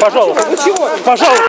Пожалуйста. Пожалуйста.